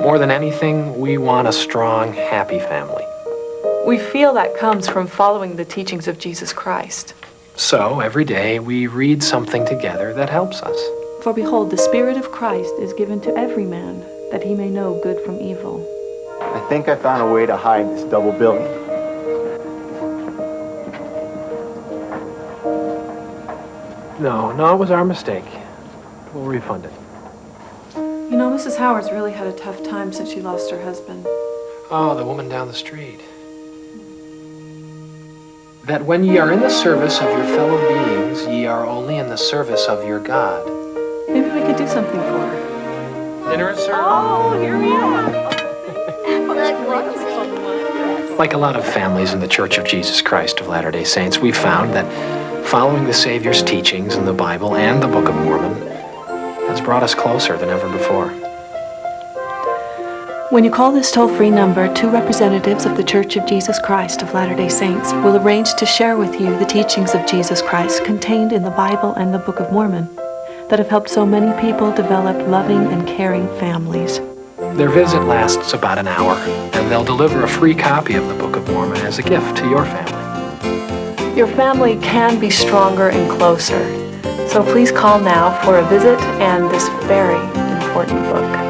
more than anything, we want a strong, happy family. We feel that comes from following the teachings of Jesus Christ. So, every day, we read something together that helps us. For behold, the Spirit of Christ is given to every man, that he may know good from evil. I think I found a way to hide this double billing. No, no, it was our mistake. We'll refund it. You know, Mrs. Howard's really had a tough time since she lost her husband. Oh, the woman down the street. That when ye are in the service of your fellow beings, ye are only in the service of your God. Maybe we could do something for her. Dinner is served. Oh, here we are. Like a lot of families in the Church of Jesus Christ of Latter-day Saints, we found that following the Savior's teachings in the Bible and the Book of Mormon has brought us closer than ever before. When you call this toll-free number, two representatives of the Church of Jesus Christ of Latter-day Saints will arrange to share with you the teachings of Jesus Christ contained in the Bible and the Book of Mormon that have helped so many people develop loving and caring families. Their visit lasts about an hour, and they'll deliver a free copy of the Book of Mormon as a gift to your family. Your family can be stronger and closer. So please call now for a visit and this very important book.